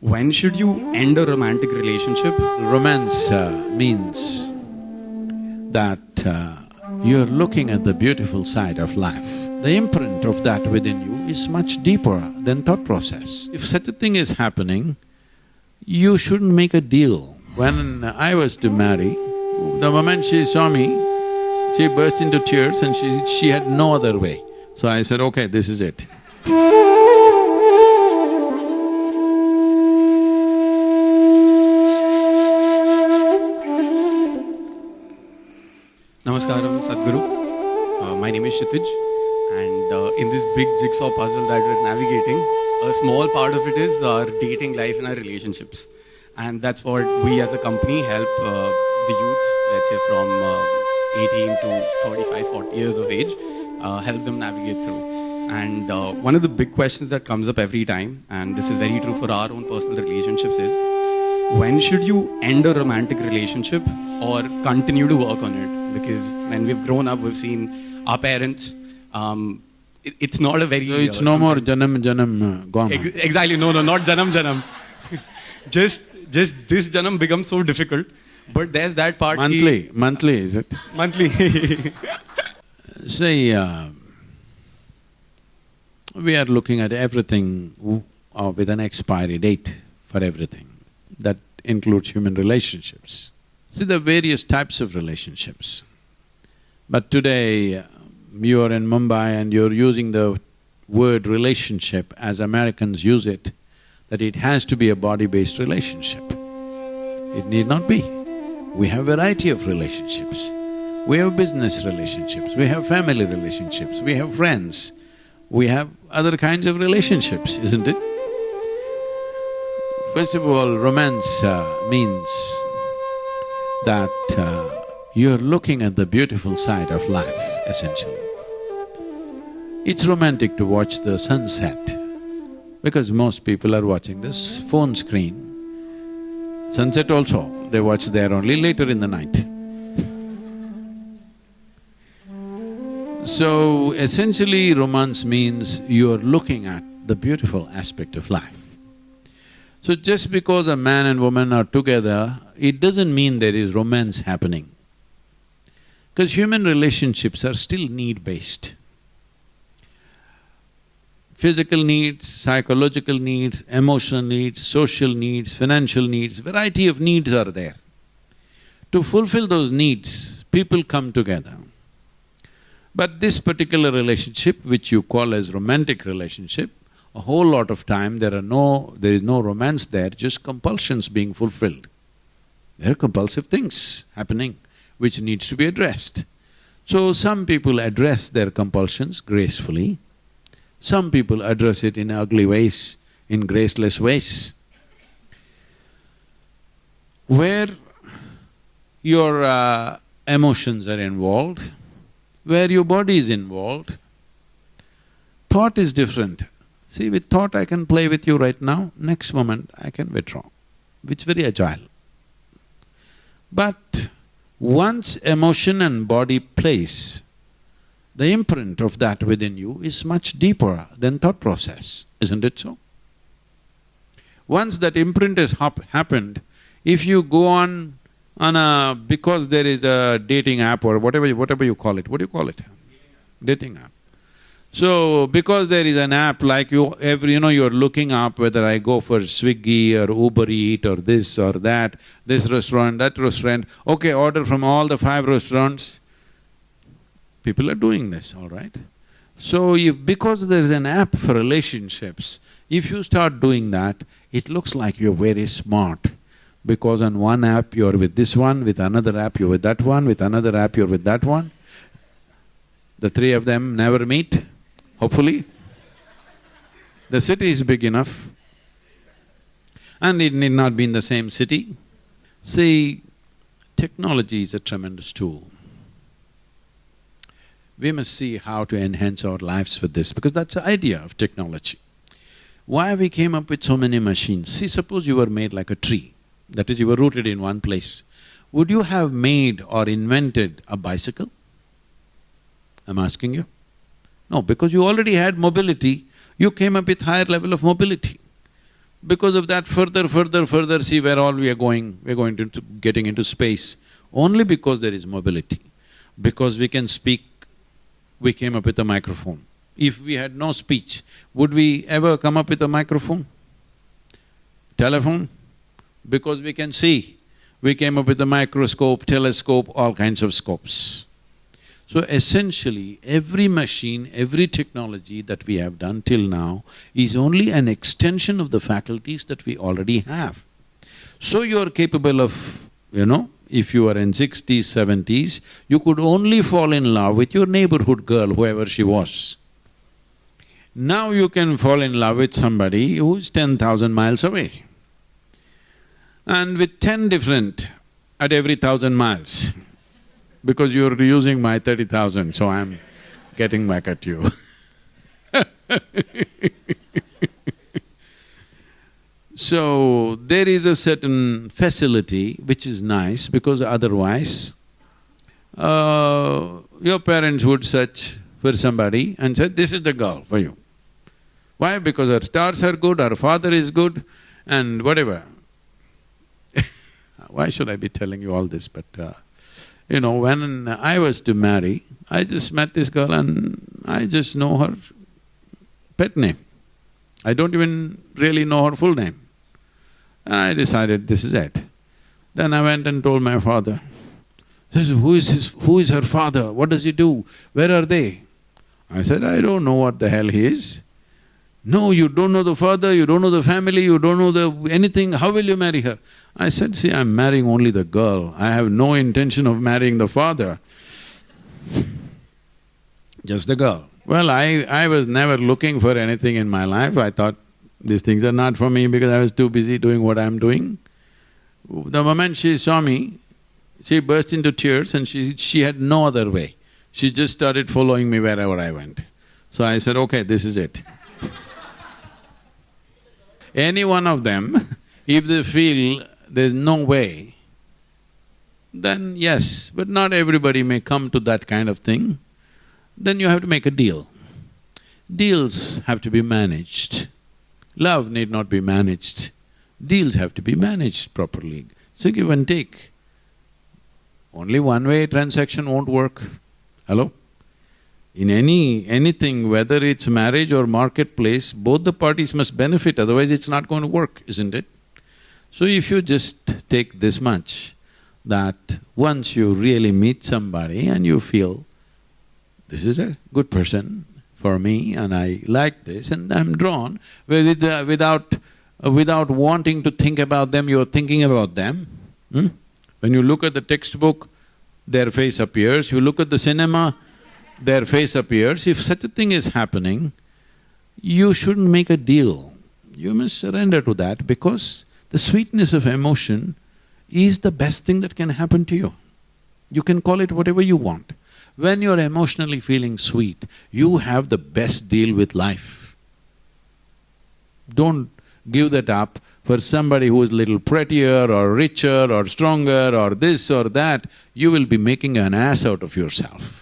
When should you end a romantic relationship? Romance uh, means that uh, you're looking at the beautiful side of life. The imprint of that within you is much deeper than thought process. If such a thing is happening, you shouldn't make a deal. When I was to marry, the moment she saw me, she burst into tears and she… she had no other way. So I said, okay, this is it. Namaskaram, Sadhguru. Uh, my name is Kshitij, and uh, in this big jigsaw puzzle that we're navigating, a small part of it is our dating life and our relationships. And that's what we as a company help uh, the youth, let's say from uh, 18 to 35, 40 years of age, uh, help them navigate through. And uh, one of the big questions that comes up every time, and this is very true for our own personal relationships, is when should you end a romantic relationship or continue to work on it? Because when we've grown up, we've seen our parents. Um, it, it's not a very. So it's no more janam janam uh, gone. Ex- exactly. No, no, not janam janam. just, just this janam becomes so difficult. But there's that part. Monthly, monthly is it? monthly. Say, uh, we are looking at everything uh, with an expiry date for everything. That includes human relationships. See, there are various types of relationships. But today, you are in Mumbai and you're using the word relationship as Americans use it, that it has to be a body-based relationship. It need not be. We have variety of relationships. We have business relationships, we have family relationships, we have friends, we have other kinds of relationships, isn't it? First of all, romance uh, means that uh, you're looking at the beautiful side of life, essentially. It's romantic to watch the sunset because most people are watching this phone screen. Sunset also, they watch there only later in the night. So essentially romance means you're looking at the beautiful aspect of life. So just because a man and woman are together, it doesn't mean there is romance happening. Because human relationships are still need-based. Physical needs, psychological needs, emotional needs, social needs, financial needs, variety of needs are there. To fulfill those needs, people come together. But this particular relationship, which you call as romantic relationship, a whole lot of time there are no… there is no romance there, just compulsions being fulfilled. There are compulsive things happening which needs to be addressed. So some people address their compulsions gracefully, some people address it in ugly ways, in graceless ways. Where your uh, emotions are involved, where your body is involved, thought is different. See, with thought I can play with you right now, next moment I can withdraw, which very agile. But once emotion and body place, the imprint of that within you is much deeper than thought process, isn't it so? Once that imprint has hap- happened, if you go on on a… because there is a dating app or whatever you, whatever you call it, what do you call it? Dating app. So, because there is an app like you… every… you know, you're looking up whether I go for Swiggy or Uber Eat or this or that, this restaurant, that restaurant, okay, order from all the five restaurants. People are doing this, all right? So if… because there is an app for relationships, if you start doing that, it looks like you're very smart. Because on one app you're with this one, with another app you're with that one, with another app you're with that one. The three of them never meet, hopefully. The city is big enough. And it need not be in the same city. See, technology is a tremendous tool. We must see how to enhance our lives with this because that's the idea of technology. Why we came up with so many machines? See, suppose you were made like a tree, that is, you were rooted in one place. Would you have made or invented a bicycle? I'm asking you. No, because you already had mobility, you came up with higher level of mobility. Because of that, further, further, further, see where all we are going, we're going to, to getting into space. Only because there is mobility. Because we can speak, we came up with a microphone. If we had no speech, would we ever come up with a microphone? Telephone? Because we can see, we came up with a microscope, telescope, all kinds of scopes. So essentially, every machine, every technology that we have done till now is only an extension of the faculties that we already have. So you are capable of, you know, if you are in sixties, seventies, you could only fall in love with your neighborhood girl, whoever she was. Now you can fall in love with somebody who's ten thousand miles away. And with ten different at every thousand miles because you're using my thirty thousand, so I'm getting back at you So, there is a certain facility which is nice because otherwise, uh, your parents would search for somebody and say, this is the girl for you. Why? Because her stars are good, her father is good and whatever. Why should I be telling you all this? But uh, you know, when I was to marry, I just met this girl and I just know her pet name. I don't even really know her full name. And I decided this is it. Then I went and told my father, says, who is his… who is her father? What does he do? Where are they? I said, I don't know what the hell he is. No, you don't know the father, you don't know the family, you don't know the… anything, how will you marry her? I said, see, I'm marrying only the girl, I have no intention of marrying the father. Just the girl. Well, I… I was never looking for anything in my life, I thought these things are not for me because I was too busy doing what I'm doing. The moment she saw me, she burst into tears and she… she had no other way. She just started following me wherever I went. So I said, okay, this is it. Any one of them, if they feel there's no way, then yes, but not everybody may come to that kind of thing, then you have to make a deal. Deals have to be managed. Love need not be managed. Deals have to be managed properly. So give and take. Only one-way transaction won't work. Hello? In any… anything, whether it's marriage or marketplace, both the parties must benefit, otherwise it's not going to work, isn't it? So if you just take this much, that once you really meet somebody and you feel, this is a good person for me and I like this and I'm drawn, uh, without… uh, without wanting to think about them, you're thinking about them. Hmm? When you look at the textbook, their face appears, you look at the cinema, their face appears, if such a thing is happening, you shouldn't make a deal. You must surrender to that because the sweetness of emotion is the best thing that can happen to you. You can call it whatever you want. When you're emotionally feeling sweet, you have the best deal with life. Don't give that up for somebody who is little prettier or richer or stronger or this or that, you will be making an ass out of yourself.